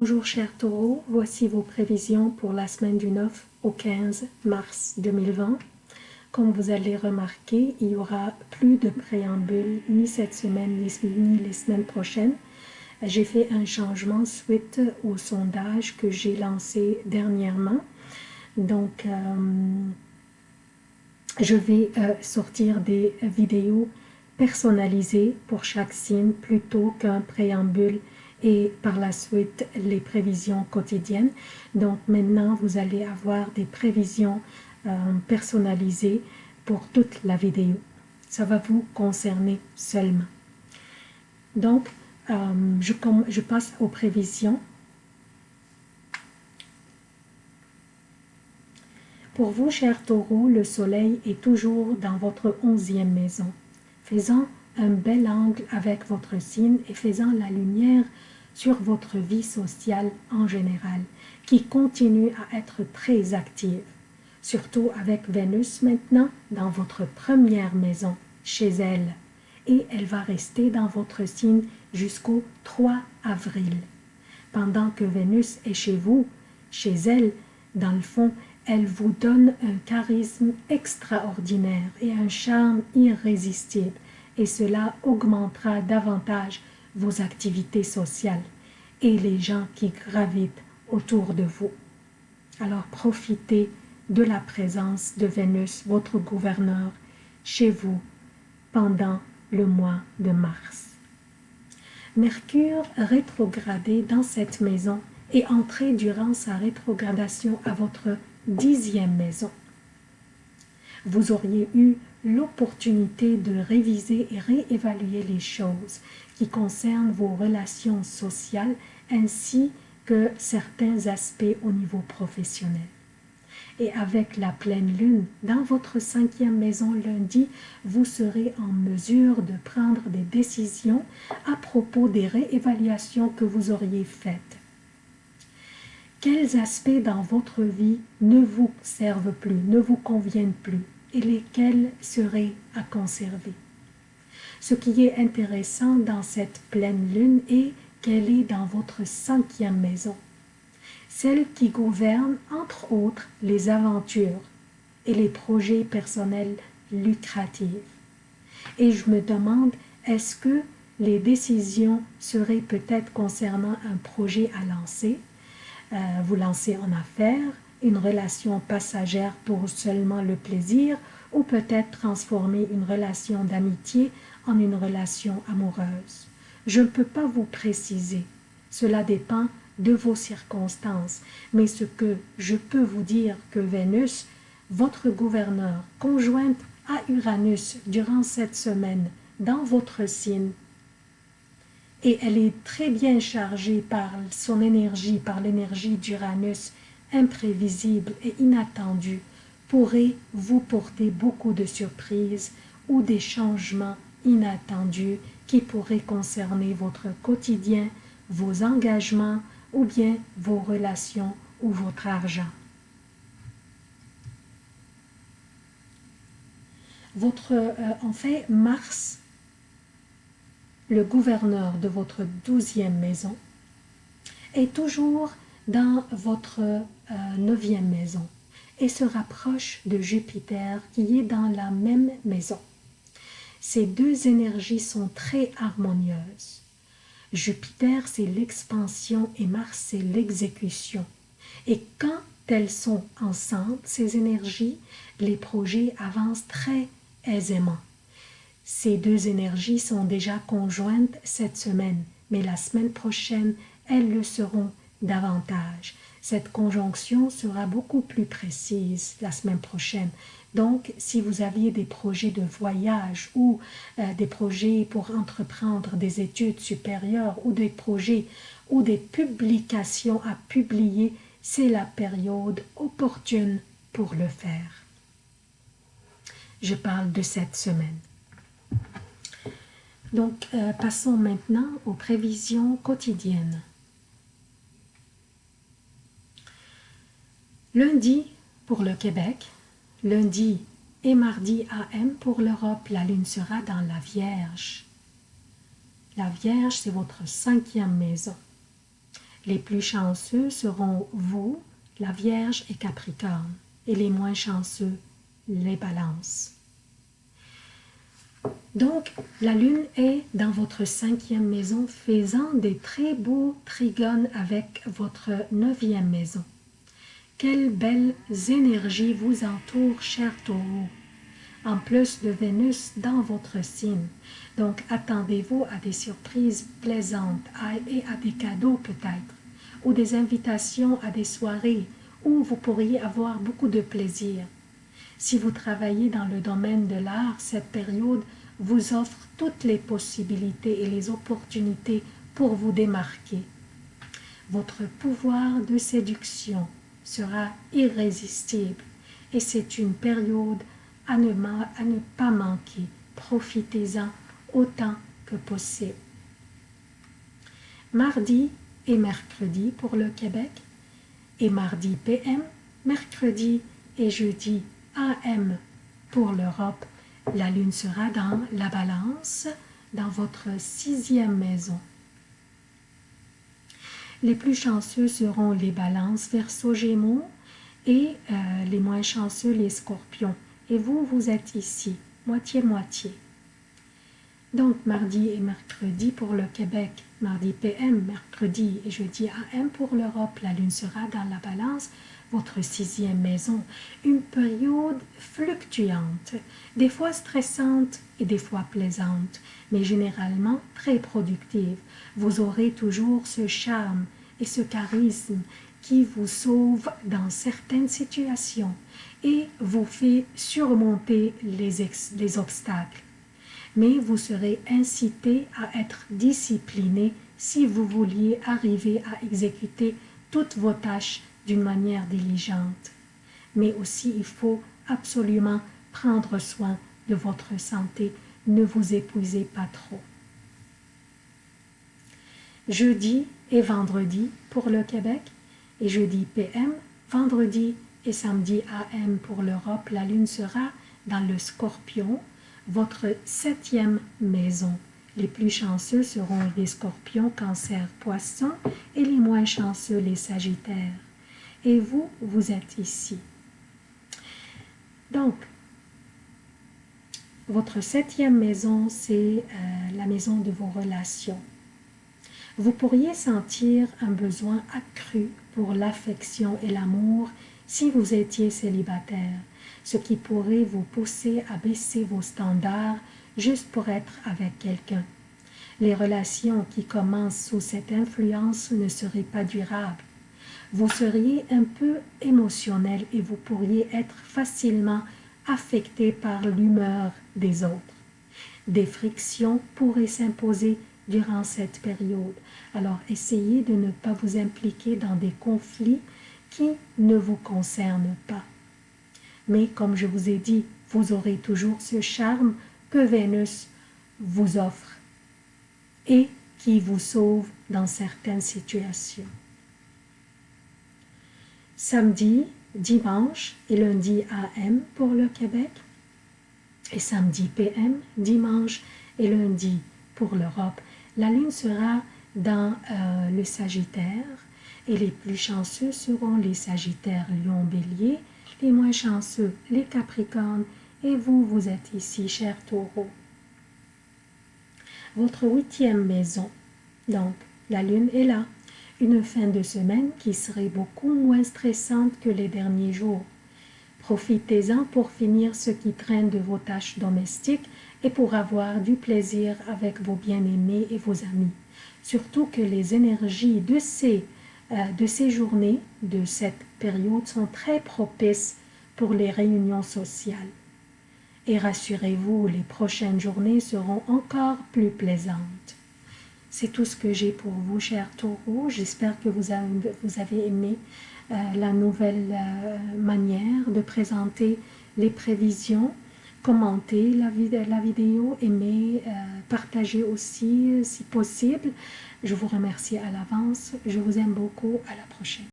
Bonjour chers taureaux, voici vos prévisions pour la semaine du 9 au 15 mars 2020. Comme vous allez remarquer, il y aura plus de préambule ni cette semaine ni les semaines prochaines. J'ai fait un changement suite au sondage que j'ai lancé dernièrement. Donc, euh, je vais euh, sortir des vidéos personnalisées pour chaque signe plutôt qu'un préambule et par la suite les prévisions quotidiennes. Donc maintenant, vous allez avoir des prévisions euh, personnalisées pour toute la vidéo. Ça va vous concerner seulement. Donc, euh, je, je passe aux prévisions. Pour vous, chers taureaux, le soleil est toujours dans votre onzième maison, faisant un bel angle avec votre signe et faisant la lumière sur votre vie sociale en général, qui continue à être très active, surtout avec Vénus maintenant dans votre première maison, chez elle, et elle va rester dans votre signe jusqu'au 3 avril. Pendant que Vénus est chez vous, chez elle, dans le fond, elle vous donne un charisme extraordinaire et un charme irrésistible, et cela augmentera davantage vos activités sociales et les gens qui gravitent autour de vous. Alors profitez de la présence de Vénus, votre gouverneur, chez vous pendant le mois de mars. Mercure rétrogradé dans cette maison et entré durant sa rétrogradation à votre dixième maison. Vous auriez eu l'opportunité de réviser et réévaluer les choses qui concernent vos relations sociales ainsi que certains aspects au niveau professionnel. Et avec la pleine lune dans votre cinquième maison lundi, vous serez en mesure de prendre des décisions à propos des réévaluations que vous auriez faites. Quels aspects dans votre vie ne vous servent plus, ne vous conviennent plus? Et lesquels seraient à conserver. Ce qui est intéressant dans cette pleine lune est qu'elle est dans votre cinquième maison, celle qui gouverne entre autres les aventures et les projets personnels lucratifs. Et je me demande, est-ce que les décisions seraient peut-être concernant un projet à lancer, euh, vous lancez en affaires, une relation passagère pour seulement le plaisir ou peut-être transformer une relation d'amitié en une relation amoureuse. Je ne peux pas vous préciser. Cela dépend de vos circonstances. Mais ce que je peux vous dire que Vénus, votre gouverneur, conjointe à Uranus durant cette semaine dans votre signe, et elle est très bien chargée par son énergie, par l'énergie d'Uranus, imprévisible et inattendue, pourrait vous porter beaucoup de surprises ou des changements inattendus qui pourraient concerner votre quotidien, vos engagements ou bien vos relations ou votre argent. Votre, euh, en fait, Mars, le gouverneur de votre douzième maison, est toujours dans votre euh, neuvième maison et se rapproche de Jupiter qui est dans la même maison. Ces deux énergies sont très harmonieuses. Jupiter, c'est l'expansion et Mars, c'est l'exécution. Et quand elles sont ensemble, ces énergies, les projets avancent très aisément. Ces deux énergies sont déjà conjointes cette semaine, mais la semaine prochaine, elles le seront davantage. Cette conjonction sera beaucoup plus précise la semaine prochaine. Donc, si vous aviez des projets de voyage ou euh, des projets pour entreprendre des études supérieures ou des projets ou des publications à publier, c'est la période opportune pour le faire. Je parle de cette semaine. Donc, euh, passons maintenant aux prévisions quotidiennes. Lundi pour le Québec, lundi et mardi AM pour l'Europe, la lune sera dans la Vierge. La Vierge, c'est votre cinquième maison. Les plus chanceux seront vous, la Vierge et Capricorne, et les moins chanceux, les balances. Donc, la Lune est dans votre cinquième maison, faisant des très beaux trigones avec votre neuvième maison. Quelles belles énergies vous entourent, cher taureau, en plus de Vénus dans votre signe. Donc, attendez-vous à des surprises plaisantes et à des cadeaux peut-être, ou des invitations à des soirées où vous pourriez avoir beaucoup de plaisir. Si vous travaillez dans le domaine de l'art, cette période vous offre toutes les possibilités et les opportunités pour vous démarquer. Votre pouvoir de séduction sera irrésistible et c'est une période à ne, pas manquer. Profitez-en autant que possible. Mardi et mercredi pour le Québec et mardi PM, mercredi et jeudi AM pour l'Europe la lune sera dans la balance, dans votre sixième maison. Les plus chanceux seront les balances verso gémeaux et euh, les moins chanceux les scorpions. Et vous, vous êtes ici, moitié-moitié. Donc, mardi et mercredi pour le Québec, mardi PM, mercredi et jeudi AM pour l'Europe, la lune sera dans la balance, votre sixième maison, une période fluctuante, des fois stressante et des fois plaisante, mais généralement très productive. Vous aurez toujours ce charme et ce charisme qui vous sauve dans certaines situations et vous fait surmonter les, les obstacles. Mais vous serez incité à être discipliné si vous vouliez arriver à exécuter toutes vos tâches d'une manière diligente. Mais aussi, il faut absolument prendre soin de votre santé. Ne vous épuisez pas trop. Jeudi et vendredi pour le Québec et jeudi PM, vendredi et samedi AM pour l'Europe, la Lune sera dans le Scorpion, votre septième maison. Les plus chanceux seront les scorpions, cancer, poissons et les moins chanceux les sagittaires et vous, vous êtes ici. Donc, votre septième maison, c'est euh, la maison de vos relations. Vous pourriez sentir un besoin accru pour l'affection et l'amour si vous étiez célibataire, ce qui pourrait vous pousser à baisser vos standards juste pour être avec quelqu'un. Les relations qui commencent sous cette influence ne seraient pas durables vous seriez un peu émotionnel et vous pourriez être facilement affecté par l'humeur des autres. Des frictions pourraient s'imposer durant cette période. Alors essayez de ne pas vous impliquer dans des conflits qui ne vous concernent pas. Mais comme je vous ai dit, vous aurez toujours ce charme que Vénus vous offre et qui vous sauve dans certaines situations samedi, dimanche et lundi AM pour le Québec, et samedi PM, dimanche et lundi pour l'Europe. La Lune sera dans euh, le Sagittaire et les plus chanceux seront les Sagittaires Lion Bélier, les moins chanceux les Capricornes et vous, vous êtes ici, cher Taureau. Votre huitième maison, donc la Lune est là, une fin de semaine qui serait beaucoup moins stressante que les derniers jours. Profitez-en pour finir ce qui traîne de vos tâches domestiques et pour avoir du plaisir avec vos bien-aimés et vos amis. Surtout que les énergies de ces, euh, de ces journées, de cette période, sont très propices pour les réunions sociales. Et rassurez-vous, les prochaines journées seront encore plus plaisantes. C'est tout ce que j'ai pour vous, chers taureaux. J'espère que vous avez, aimé euh, la nouvelle euh, manière de présenter les prévisions. Commentez la, la vidéo, aimez, euh, partagez aussi si possible. Je vous remercie à l'avance. Je vous aime beaucoup. À la prochaine.